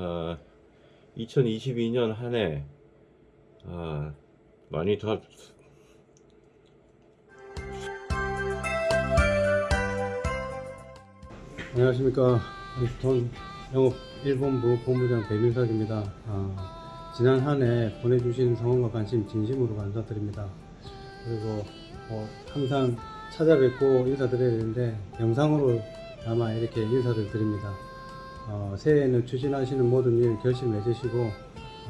어, 2022년 한해 어, 많이 더 안녕하십니까. 돈 영업 1본부 본부장 배민석입니다. 아, 지난 한 해 보내주신 성원과 관심 진심으로 감사드립니다. 그리고 뭐 항상 찾아뵙고 인사드려야 되는데 영상으로 아마 이렇게 인사를 드립니다 어, 새해에는 추진하시는 모든 일 결실 맺으시고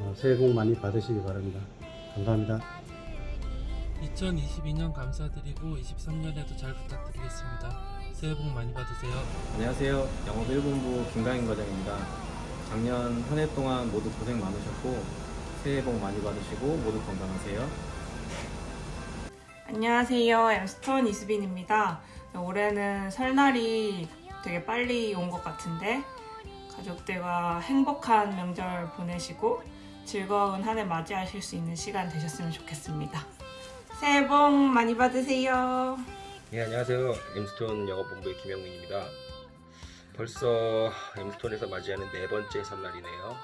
어, 새해 복 많이 받으시기 바랍니다 감사합니다 2022년 감사드리고 23년에도 잘 부탁드리겠습니다. 새해 복 많이 받으세요. 안녕하세요. 영업 1본부 김강인 과장입니다. 작년 한 해 동안 모두 고생 많으셨고 새해 복 많이 받으시고 모두 건강하세요. 안녕하세요. 엠스톤 이수빈입니다. 올해는 설날이 되게 빨리 온 것 같은데 가족들과 행복한 명절 보내시고 즐거운 한 해 맞이하실 수 있는 시간 되셨으면 좋겠습니다. 새해 복 많이 받으세요. 네, 안녕하세요. 엠스톤 영업본부의 김영민입니다. 벌써 엠스톤에서 맞이하는 네 번째 설날이네요.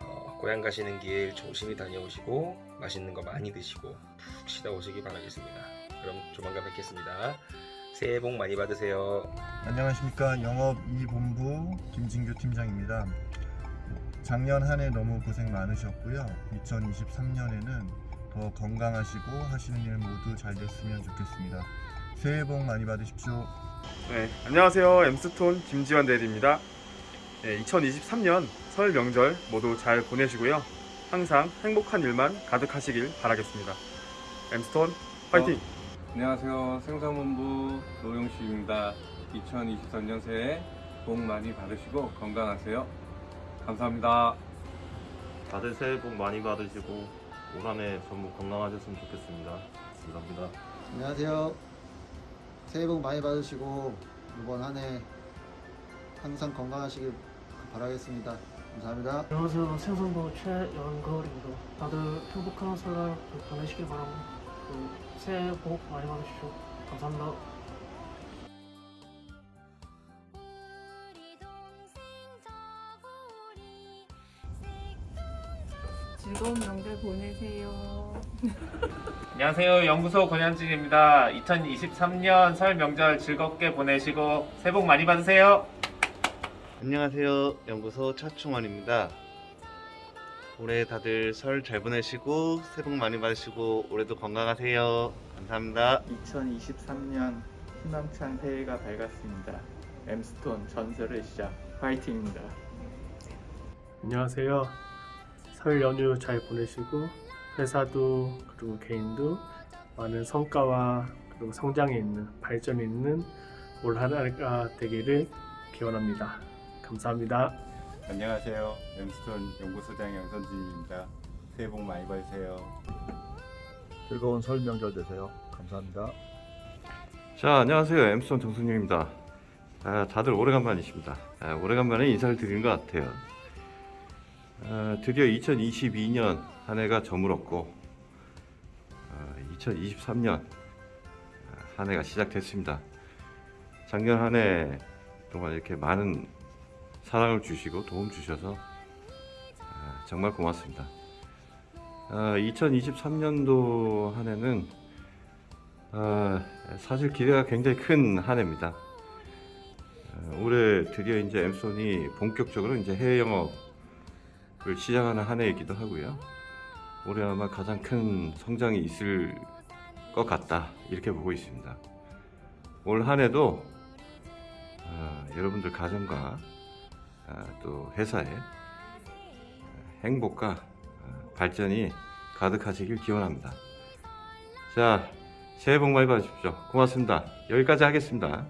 어, 고향 가시는 길 조심히 다녀오시고 맛있는 거 많이 드시고 푹 쉬다 오시기 바라겠습니다. 그럼 조만간 뵙겠습니다. 새해 복 많이 받으세요. 안녕하십니까 영업 2본부 김진규 팀장입니다. 작년 한 해 너무 고생 많으셨고요. 2023년에는 더 건강하시고 하시는 일 모두 잘 됐으면 좋겠습니다. 새해 복 많이 받으십시오. 네, 안녕하세요. 엠스톤 김지환 대리입니다. 네, 2023년 설 명절 모두 잘 보내시고요. 항상 행복한 일만 가득하시길 바라겠습니다. 엠스톤 파이팅! 안녕하세요. 생산본부 노영식입니다. 2023년 새해 복 많이 받으시고 건강하세요. 감사합니다. 다들 새해 복 많이 받으시고 올 한해 전부 건강하셨으면 좋겠습니다. 감사합니다. 안녕하세요. 새해 복 많이 받으시고 이번 한 해 항상 건강하시길 바라겠습니다. 감사합니다. 안녕하세요. 생선부 최연걸입니다. 다들 행복한 설날 보내시길 바랍니다. 그 새해 복 많이 받으십시오. 감사합니다. 즐거운 명절 보내세요. 안녕하세요. 연구소 권현진입니다. 2023년 설 명절 즐겁게 보내시고 새해 복 많이 받으세요. 안녕하세요. 연구소 차충원입니다. 올해 다들 설 잘 보내시고 새해 복 많이 받으시고 올해도 건강하세요. 감사합니다. 2023년 희망찬 새해가 밝았습니다. 엠스톤 전설의 시작 화이팅입니다. 안녕하세요. 설 연휴 잘 보내시고 회사도 그리고 개인도 많은 성과와 그리고 성장에 있는 발전이 있는 올 한 해가 되기를 기원합니다. 감사합니다. 안녕하세요. 엠스톤 연구소장 양선진입니다. 새해 복 많이 받으세요. 즐거운 설 명절 되세요. 감사합니다. 자, 안녕하세요. 엠스톤 정순영입니다. 아, 다들 오래간만이십니다. 아, 오래간만에 인사를 드리는 것 같아요. 아, 드디어 2022년 한 해가 저물었고 아, 2023년 한 해가 시작됐습니다. 작년 한 해 동안 이렇게 많은 사랑을 주시고 도움 주셔서 아, 정말 고맙습니다. 2023년도 한 해는 아, 사실 기대가 굉장히 큰 한 해입니다. 아, 올해 드디어 이제 엠손이 본격적으로 이제 해외 영업을 시작하는 한 해이기도 하고요. 올해 아마 가장 큰 성장이 있을 것 같다 이렇게 보고 있습니다. 올 한 해도 아, 여러분들 가정과 아, 또 회사의 행복과 아, 발전이 가득하시길 기원합니다. 자, 새해 복 많이 받으십시오. 고맙습니다. 여기까지 하겠습니다.